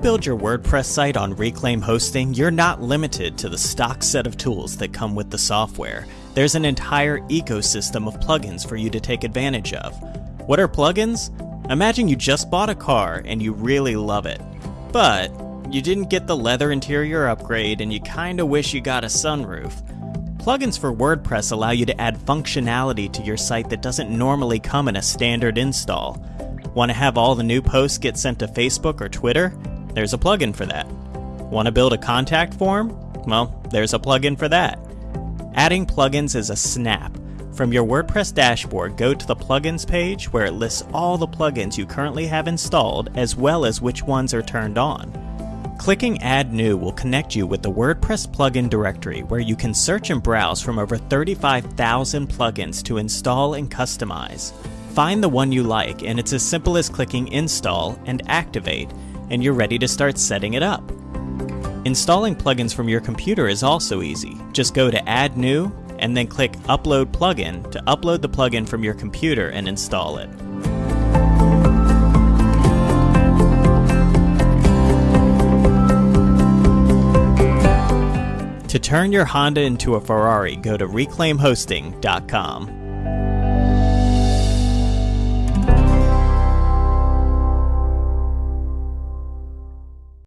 build your WordPress site on Reclaim Hosting, you're not limited to the stock set of tools that come with the software. There's an entire ecosystem of plugins for you to take advantage of. What are plugins? Imagine you just bought a car and you really love it. But you didn't get the leather interior upgrade and you kinda wish you got a sunroof. Plugins for WordPress allow you to add functionality to your site that doesn't normally come in a standard install. Want to have all the new posts get sent to Facebook or Twitter? There's a plugin for that. Want to build a contact form? Well, there's a plugin for that. Adding plugins is a snap. From your WordPress dashboard, go to the plugins page where it lists all the plugins you currently have installed as well as which ones are turned on. Clicking Add New will connect you with the WordPress plugin directory where you can search and browse from over 35,000 plugins to install and customize. Find the one you like, and it's as simple as clicking Install and Activate, and you're ready to start setting it up. Installing plugins from your computer is also easy. Just go to Add New and then click Upload Plugin to upload the plugin from your computer and install it. To turn your Honda into a Ferrari, go to reclaimhosting.com.